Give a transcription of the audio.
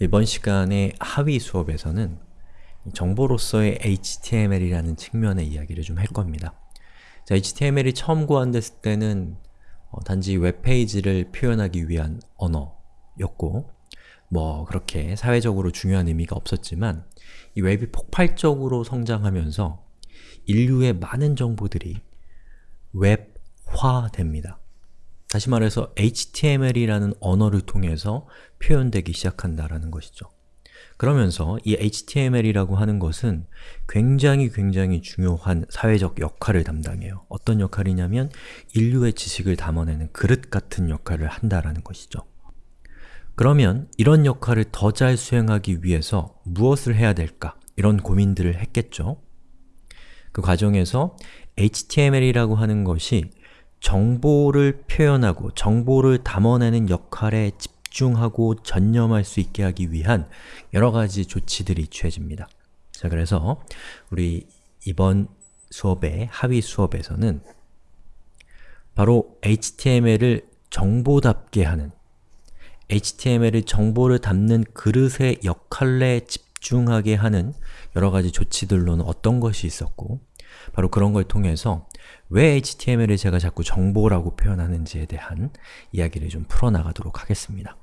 이번 시간의 하위 수업에서는 정보로서의 HTML이라는 측면의 이야기를 좀 할 겁니다. 자, HTML이 처음 구한됐을 때는 어, 단지 웹페이지를 표현하기 위한 언어였고 뭐 그렇게 사회적으로 중요한 의미가 없었지만 이 웹이 폭발적으로 성장하면서 인류의 많은 정보들이 웹화됩니다. 다시 말해서 HTML이라는 언어를 통해서 표현되기 시작한다라는 것이죠. 그러면서 이 HTML이라고 하는 것은 굉장히 굉장히 중요한 사회적 역할을 담당해요. 어떤 역할이냐면 인류의 지식을 담아내는 그릇 같은 역할을 한다라는 것이죠. 그러면 이런 역할을 더 잘 수행하기 위해서 무엇을 해야 될까? 이런 고민들을 했겠죠. 그 과정에서 HTML이라고 하는 것이 정보를 표현하고 정보를 담아내는 역할에 집중하고 전념할 수 있게 하기 위한 여러 가지 조치들이 취해집니다. 자, 그래서 우리 이번 수업의 하위 수업에서는 바로 HTML을 정보답게 하는 HTML을 정보를 담는 그릇의 역할에 집중하게 하는 여러 가지 조치들로는 어떤 것이 있었고 바로 그런 걸 통해서 왜 HTML을 제가 자꾸 정보라고 표현하는지에 대한 이야기를 좀 풀어나가도록 하겠습니다.